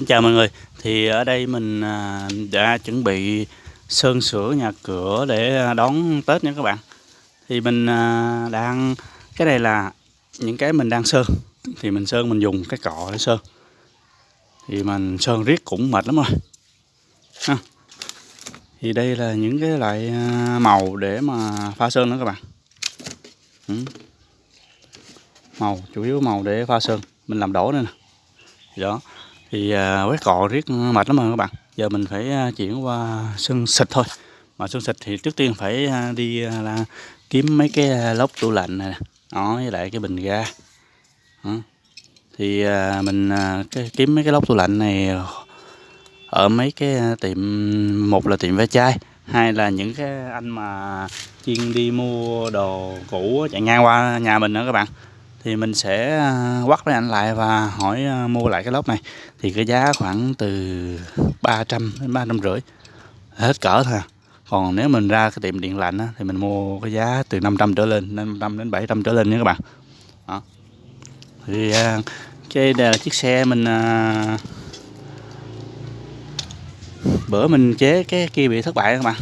Xin chào mọi người. Thì ở đây mình à, đã chuẩn bị sơn sửa nhà cửa để à, đón Tết nha các bạn. Thì mình à, đang Cái này là những cái mình đang sơn. Thì mình sơn mình dùng cái cọ để sơn. Thì mình sơn riết cũng mệt lắm rồi. Ha. Thì đây là những cái loại màu để mà pha sơn đó các bạn. Ừ. Màu, chủ yếu màu để pha sơn. Mình làm đổ đây nè. Đó thì à, quét cọ riết mệt lắm rồi các bạn. Giờ mình phải à, chuyển qua sân xịt thôi. Mà sân xịt thì trước tiên phải à, đi là kiếm mấy cái lốc tủ lạnh này đó với lại cái bình ga. Đó. thì mình cái, kiếm mấy cái lốc tủ lạnh này ở mấy cái tiệm một là tiệm ve chai hai là những cái anh mà chuyên đi mua đồ cũ chạy ngang qua nhà mình nữa các bạn thì mình sẽ à, quắt với anh lại và hỏi à, mua lại cái lốc này. Thì cái giá khoảng từ 300 đến ba trăm rưỡi hết cỡ thôi à. còn nếu mình ra cái tiệm điện lạnh á, thì mình mua cái giá từ 500 trở lên 500 đến 700 trở lên nha các bạn. Đó. thì à, cái đây là chiếc xe mình bữa mình chế cái kia bị thất bại các bạn.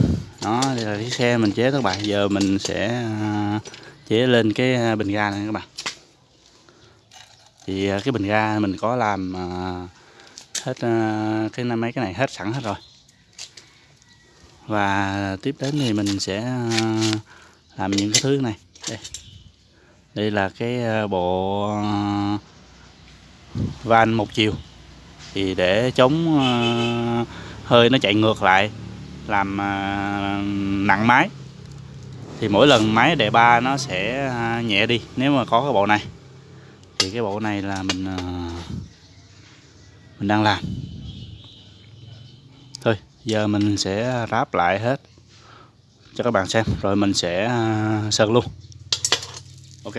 Đó đây là chiếc xe mình chế thất bại. Giờ mình sẽ chế lên cái bình ga này các bạn thì à, cái bình ga mình có làm à, hết à, cái cái mấy cái này hết sẵn hết rồi. Và tiếp đến thì mình sẽ làm những cái thứ này. Đây. Đây là cái bộ van một chiều. Thì để chống hơi nó chạy ngược lại, làm nặng máy. Thì mỗi lần máy đề ba nó sẽ nhẹ đi, nếu mà có cái bộ này thì cái bộ này là mình ờ, mình đang làm. Thôi, giờ mình sẽ ráp lại hết cho các bạn xem, rồi mình sẽ ờ, sơn luôn. Ok.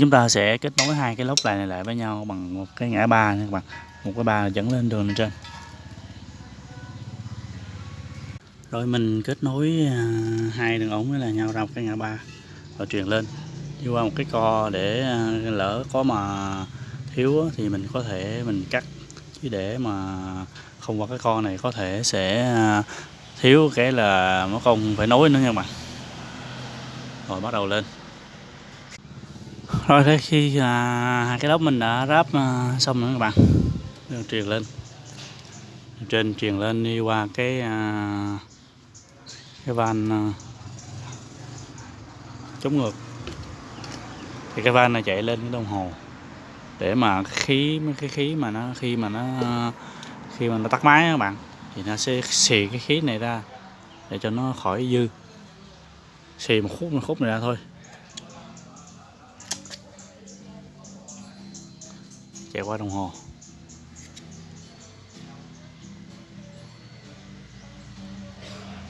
Chúng ta sẽ kết nối hai cái lốc này lại với nhau bằng một cái ngã ba nha các bạn. Một cái ba dẫn lên đường lên trên. Rồi mình kết nối ờ, hai đường ống với là nhau ra một cái ngã ba và truyền lên đi qua một cái co để ờ, lỡ có mà thiếu thì mình có thể mình cắt. Chứ để mà không qua cái co này có thể sẽ ờ, thiếu cái là nó không phải nối nữa nha bạn. Rồi bắt đầu lên. Rồi thế khi à, hai cái lốc mình đã ráp ờ, xong rồi các bạn. Truyền lên. Trên truyền lên đi qua cái cái van chống ngược thì cái van này chạy lên cái đồng hồ. Để mà khí, cái khí mà nó, khi mà nó, khi mà nó tắt máy các bạn, thì nó sẽ xì cái khí này ra để cho nó khỏi dư. Xì một khúc một khúc này ra thôi. Chạy qua đồng hồ.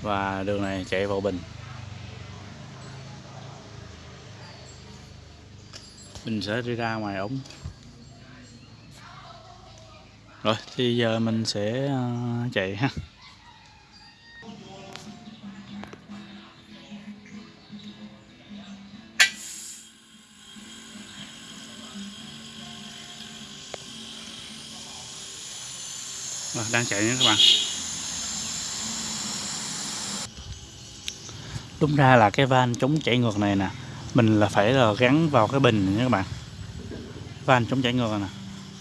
Và đường này chạy vào bình. Mình sẽ đi ra ngoài ống. Rồi thì giờ mình sẽ ờ, chạy ha. Rồi, đang chạy nha các bạn. Đúng ra là cái van chống chảy ngược này nè mình là phải là gắn vào cái bình nha các bạn. Van chống chảy ngược nè.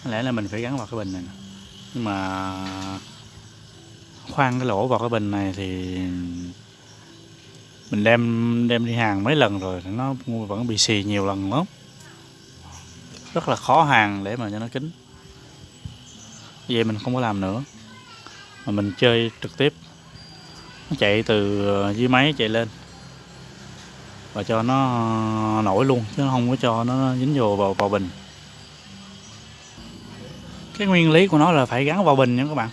Có lẽ là mình phải gắn vào cái bình này nè. nhưng mà khoan cái lỗ vào cái bình này thì mình đem đem đi hàng mấy lần rồi nó vẫn bị xì nhiều lần lắm. Rất là khó hàng để mà cho nó kín. Vậy mình không có làm nữa. Mà mình chơi trực tiếp. Nó chạy từ dưới máy chạy lên và cho nó nổi luôn chứ không có cho nó dính vô vào, vào bình. Cái nguyên lý của nó là phải gắn vào bình nha các bạn.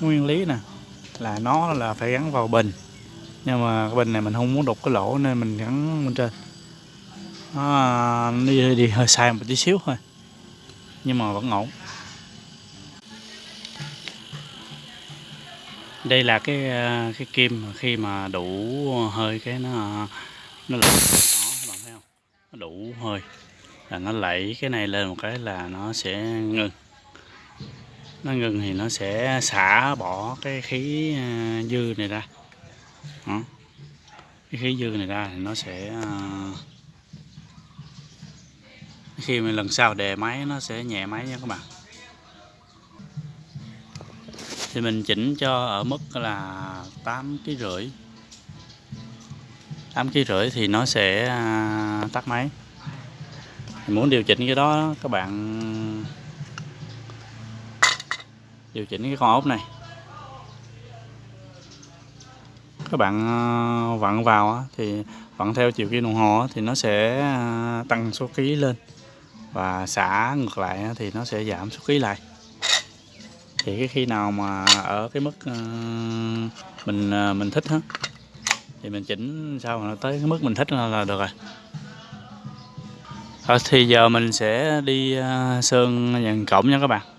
Nguyên lý nè là nó là phải gắn vào bình. Nhưng mà cái bình này mình không muốn đục cái lỗ nên mình gắn bên trên. Nó đi, đi hơi sai một tí xíu thôi nhưng mà vẫn ổn. Đây là cái ờ, cái kim khi mà đủ hơi cái nó ờ, nó lẩy nó bạn thấy không? Nó đủ hơi. Là nó lẩy cái này lên một cái là nó sẽ ngưng nó ngừng thì nó sẽ xả bỏ cái khí ờ, dư này ra. Đó. cái khí dư này ra thì nó sẽ khi mà lần sau đề máy nó sẽ nhẹ máy nha các bạn thì mình chỉnh cho ở mức là 8 kg rưỡi. 8 kg rưỡi thì nó sẽ à, tắt máy. Muốn điều chỉnh cái đó, các bạn điều chỉnh cái con ốc này. Các bạn à, vặn vào thì vặn theo chiều kim đồng hồ thì nó sẽ à, tăng số ký lên. Và xả ngược lại thì nó sẽ giảm số ký lại thì cái khi nào mà ở cái mức ờ, mình ờ, mình thích hết thì mình chỉnh sao mà tới cái mức mình thích là được rồi. Rồi, thì giờ mình sẽ đi sơn dàn cổng nha các bạn.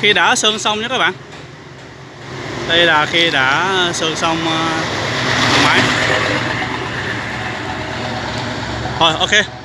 Khi đã sơn xong nhé các bạn. Đây là khi đã sơn xong ờ, máy. Rồi ok.